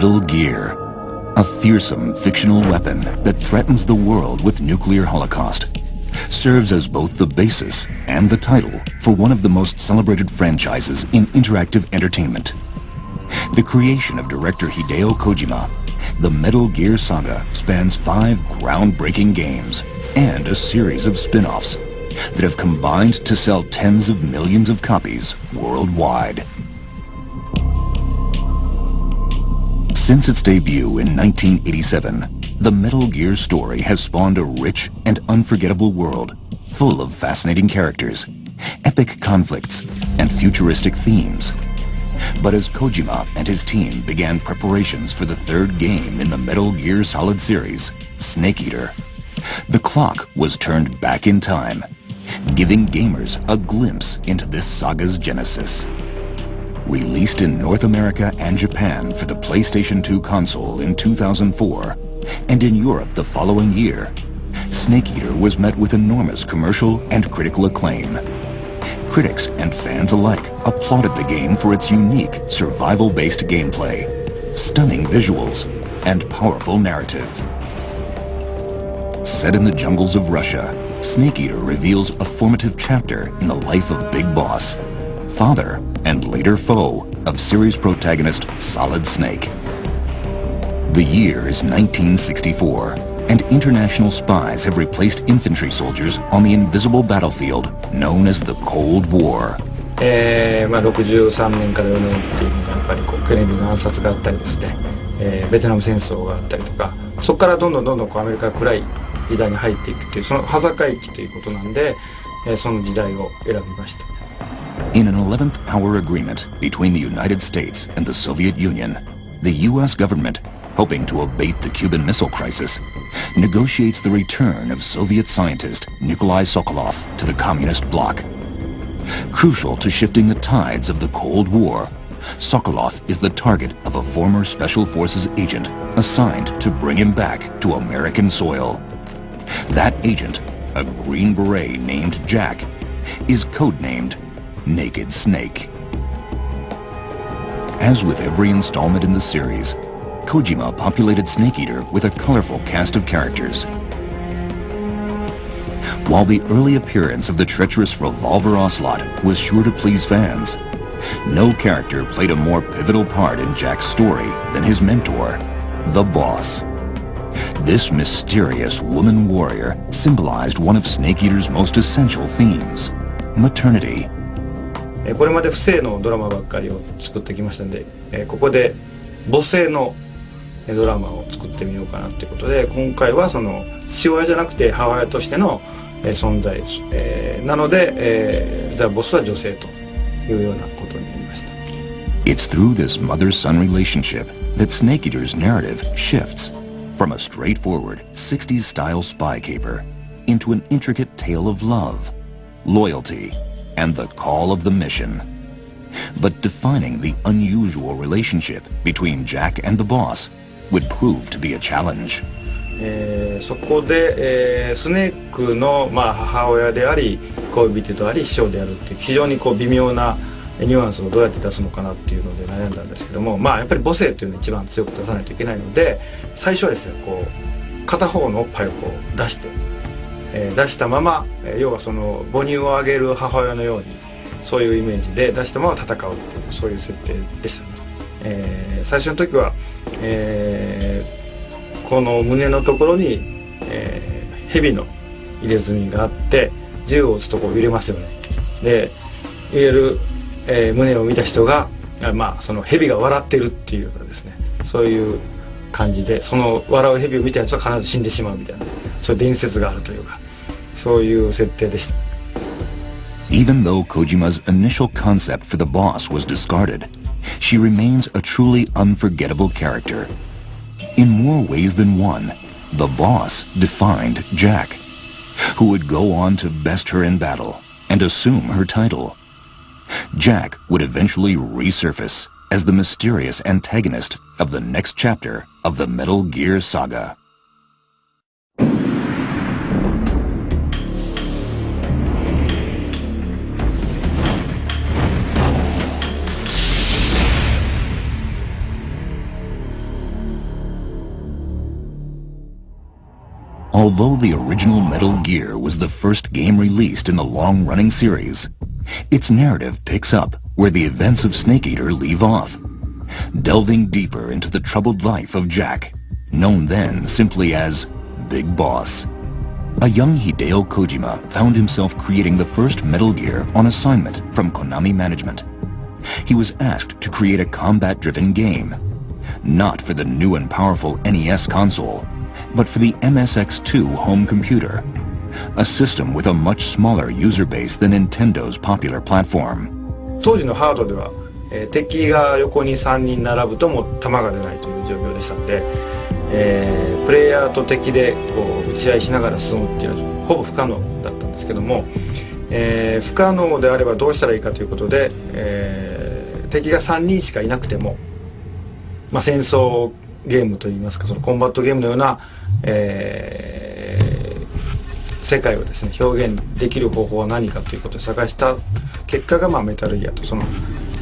Metal Gear, a fearsome fictional weapon that threatens the world with nuclear holocaust, serves as both the basis and the title for one of the most celebrated franchises in interactive entertainment. The creation of director Hideo Kojima, the Metal Gear saga spans five groundbreaking games and a series of spin-offs that have combined to sell tens of millions of copies worldwide. Since its debut in 1987, the Metal Gear story has spawned a rich and unforgettable world full of fascinating characters, epic conflicts, and futuristic themes. But as Kojima and his team began preparations for the third game in the Metal Gear Solid series, Snake Eater, the clock was turned back in time, giving gamers a glimpse into this saga's genesis. Released in North America and Japan for the PlayStation 2 console in 2004, and in Europe the following year, Snake Eater was met with enormous commercial and critical acclaim. Critics and fans alike applauded the game for its unique survival-based gameplay, stunning visuals, and powerful narrative. Set in the jungles of Russia, Snake Eater reveals a formative chapter in the life of Big Boss, father and later foe of series protagonist Solid Snake. The year is 1964, and international spies have replaced infantry soldiers on the invisible battlefield known as the Cold War. えーまあ、63年から4年っていうのがやっぱりこうケネディの暗殺があったりですね、えー、ベトナム戦争があったりとかそこからどんどんどんどんこうアメリカが暗い時代に入っていくっていうその端境期ということなんで、えー、その時代を選びました。 In an 11th hour agreement between the United States and the Soviet Union, the U.S. government, hoping to abate the Cuban Missile Crisis, negotiates the return of Soviet scientist Nikolai Sokolov to the Communist bloc. Crucial to shifting the tides of the Cold War, Sokolov is the target of a former Special Forces agent assigned to bring him back to American soil. That agent, a Green Beret named Jack, is codenamed Naked Snake. As with every installment in the series, Kojima populated Snake Eater with a colorful cast of characters. While the early appearance of the treacherous Revolver Ocelot was sure to please fans, no character played a more pivotal part in Jack's story than his mentor, the Boss. This mysterious woman warrior symbolized one of Snake Eater's most essential themes, maternity. これまで不正のドラマばっかりを作ってきましたんで、えここで母性のドラマを作ってみようかなということで今回はその父親じゃなくて母親としての存在、えー、なので、えー、ザ・ボスは女性というようなことになりました It's through this mother-son relationship that Snake Eater's narrative shifts from a straightforward 60s-style spy caper into an intricate tale of love, loyalty, and the call of the mission. But defining the unusual relationship between Jack and the boss would prove to be a challenge. えー、そこで、えー、スネークの、まあ、母親であり恋人であり師匠であるっていう非常にこう微妙なニュアンスをどうやって出すのかなっていうので悩んだんですけどもまあやっぱり母性っていうのを一番強く出さないといけないので最初はですねこう片方のおっぱいをこう出してえー、出したまま、えー、要はその母乳をあげる母親のようにそういうイメージで出したまま戦うっていうそういう設定でしたね、えー、最初の時は、えー、この胸のところに、えー、蛇の入れ墨があって銃を撃つとこう揺れますよね。で入れる、えー、胸を見た人がまあその蛇が笑ってるっていうようなですねそういう感じでその笑う蛇を見たやつは必ず死んでしまうみたいな。そういう伝説があるというかそういう設定でした Even though Kojima's initial concept for the boss was discarded, she remains a truly unforgettable character. In more ways than one, the boss defined Jack, who would go on to best her in battle and assume her title. Jack would eventually resurface as the mysterious antagonist of the next chapter of the Metal Gear Saga. Although the original Metal Gear was the first game released in the long-running series, its narrative picks up where the events of Snake Eater leave off, delving deeper into the troubled life of Jack, known then simply as Big Boss. A young Hideo Kojima found himself creating the first Metal Gear on assignment from Konami Management. He was asked to create a combat-driven game, not for the new and powerful NES console, but for the MSX2 home computer, a system with a much smaller user base than Nintendo's popular platform. 当時のハードでは、えー、敵が横に3人並ぶとも弾が出ないという状況でしたので、えー、プレイヤーと敵でこう打ち合いしながら進むっていうのはほぼ不可能だったんですけども、えー、不可能であればどうしたらいいかということで、えー、敵が3人しかいなくても、まあ、戦争ゲームといいますかそのコンバットゲームのような、えー、世界をですね表現できる方法は何かということを探した結果が、まあ、メタルギアとその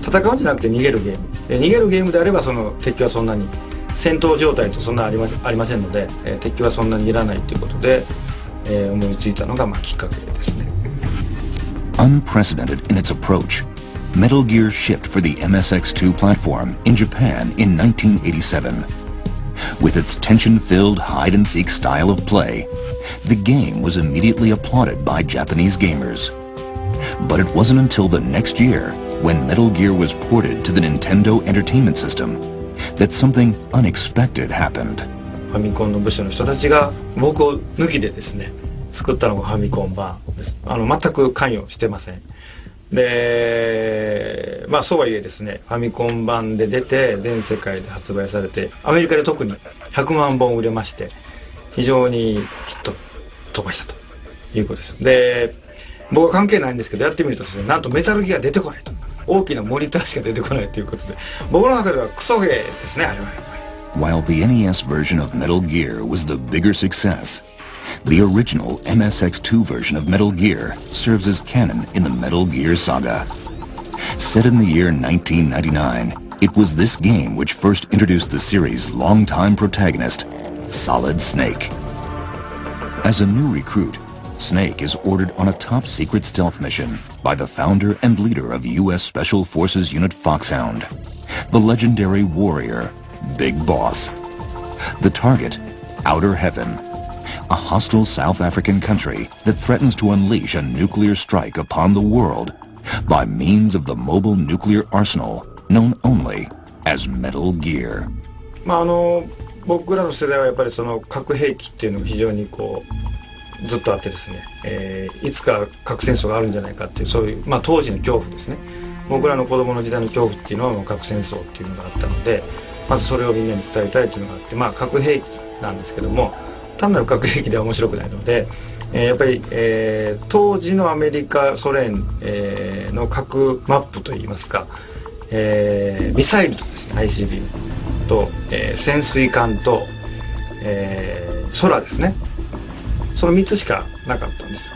戦うんじゃなくて逃げるゲームで逃げるゲームであればその敵はそんなに戦闘状態とそんなありまありませんので、えー、敵はそんなにいらないということで、えー、思いついたのが、まあ、きっかけですね。Unprecedented in its approach, Metal Gear shipped for the MSX2 platform in Japan in 1987. With its tension-filled hide-and-seek style of play, the game was immediately applauded by Japanese gamers. But it wasn't until the next year, when Metal Gear was ported to the Nintendo Entertainment System, that something unexpected happened. ファミコンの部署の人たちが僕を抜きでですね作ったのがファミコン版ですあの全く関与してません でまあそうはいえですねファミコン版で出て全世界で発売されてアメリカで特に100万本売れまして非常にヒット飛ばしたということです。で僕は関係ないんですけどやってみるとですねなんとメタルギア出てこないと。大きなモニターしか出てこないということで僕の中ではクソゲーですねあれはやっぱり。While the NES version of Metal Gear was the bigger success, The original MSX2 version of Metal Gear serves as canon in the Metal Gear saga. Set in the year 1999, it was this game which first introduced the series' longtime protagonist, Solid Snake. As a new recruit, Snake is ordered on a top-secret stealth mission by the founder and leader of U.S. Special Forces Unit Foxhound, the legendary warrior, Big Boss. The target, Outer Heaven, a hostile South African country that threatens to unleash a nuclear strike upon the world by means of the mobile nuclear arsenal known only as Metal Gear. まああの僕らの世代はやっぱりその核兵器っていうのが非常にこうずっとあってですね、えー、いつか核戦争があるんじゃないかっていうそういう、まあ、当時の恐怖ですね僕らの子供の時代の恐怖っていうのはもう核戦争っていうのがあったのでまずそれをみんなに伝えたいというのがあってまあ核兵器なんですけども単なる核兵器では面白くないので、えー、やっぱり、えー、当時のアメリカソ連、えー、の核マップといいますか、えー、ミサイルとですね ICBM と、えー、潜水艦と、えー、空ですね。その3つしかなかったんですよ。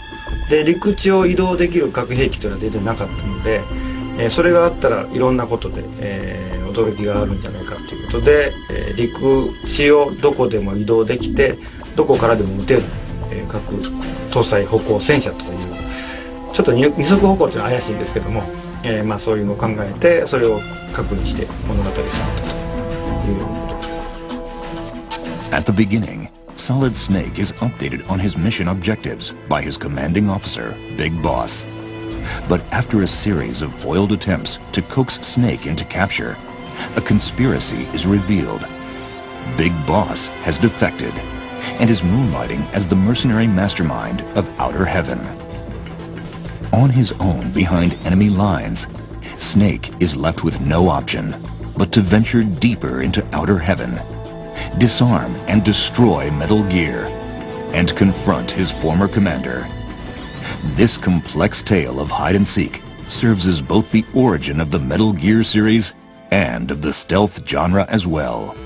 で陸地を移動できる核兵器というのは出てなかったので、えー、それがあったらいろんなことで、えー、驚きがあるんじゃないかということで、えー、陸地をどこでも移動できてどこからでも撃てる、えー、核搭載歩行戦車というちょっと二足歩行っていうのは怪しいんですけども、えー、まあそういうのを考えてそれを核にして物語を作ったということです。At the beginning, Solid Snake is updated on his mission objectives by his commanding officer, Big Boss. But after a series of foiled attempts to coax Snake into capture, a conspiracy is revealed. Big Boss has defected and is moonlighting as the mercenary mastermind of Outer Heaven. On his own behind enemy lines, Snake is left with no option but to venture deeper into Outer Heaven, disarm and destroy Metal Gear, and confront his former commander. This complex tale of hide-and-seek serves as both the origin of the Metal Gear series and of the stealth genre as well.